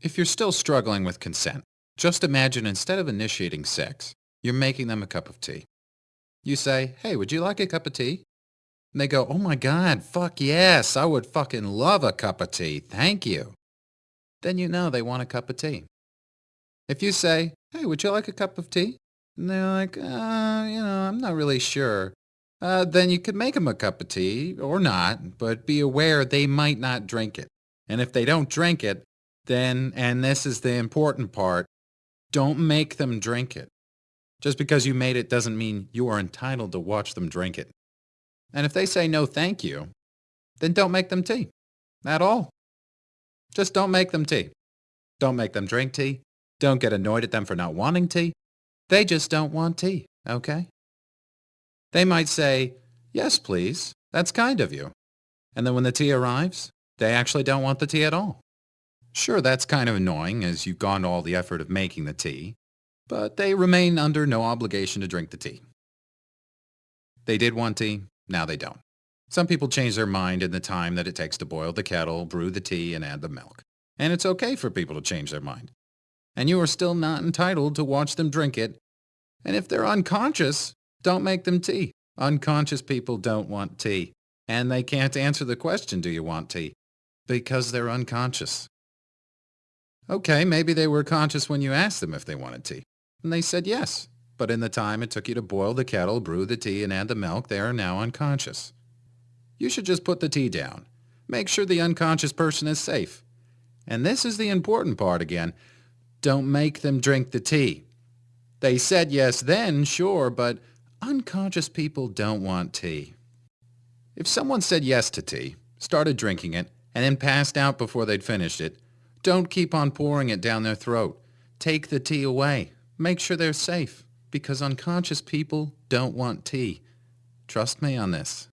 If you're still struggling with consent, just imagine instead of initiating sex, you're making them a cup of tea. You say, hey, would you like a cup of tea? And they go, oh my god, fuck yes, I would fucking love a cup of tea, thank you. Then you know they want a cup of tea. If you say, hey, would you like a cup of tea? And they're like, uh, you know, I'm not really sure. Uh, then you could make them a cup of tea, or not, but be aware they might not drink it. And if they don't drink it, then, and this is the important part, don't make them drink it. Just because you made it doesn't mean you are entitled to watch them drink it. And if they say no thank you, then don't make them tea. At all. Just don't make them tea. Don't make them drink tea. Don't get annoyed at them for not wanting tea. They just don't want tea, okay? They might say, yes, please. That's kind of you. And then when the tea arrives, they actually don't want the tea at all. Sure, that's kind of annoying as you've gone to all the effort of making the tea, but they remain under no obligation to drink the tea. They did want tea, now they don't. Some people change their mind in the time that it takes to boil the kettle, brew the tea, and add the milk. And it's okay for people to change their mind. And you are still not entitled to watch them drink it. And if they're unconscious, don't make them tea. Unconscious people don't want tea. And they can't answer the question, do you want tea? Because they're unconscious. Okay, maybe they were conscious when you asked them if they wanted tea. And they said yes. But in the time it took you to boil the kettle, brew the tea, and add the milk, they are now unconscious. You should just put the tea down. Make sure the unconscious person is safe. And this is the important part again. Don't make them drink the tea. They said yes then, sure, but unconscious people don't want tea. If someone said yes to tea, started drinking it, and then passed out before they'd finished it, don't keep on pouring it down their throat. Take the tea away. Make sure they're safe because unconscious people don't want tea. Trust me on this.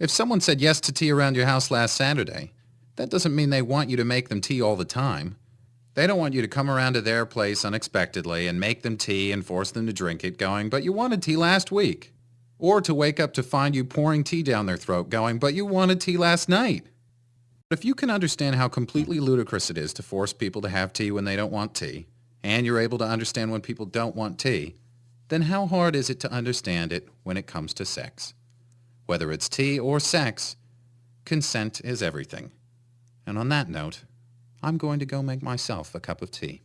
If someone said yes to tea around your house last Saturday, that doesn't mean they want you to make them tea all the time. They don't want you to come around to their place unexpectedly and make them tea and force them to drink it going, but you wanted tea last week. Or to wake up to find you pouring tea down their throat going, but you wanted tea last night. If you can understand how completely ludicrous it is to force people to have tea when they don't want tea, and you're able to understand when people don't want tea, then how hard is it to understand it when it comes to sex? Whether it's tea or sex, consent is everything. And on that note, I'm going to go make myself a cup of tea.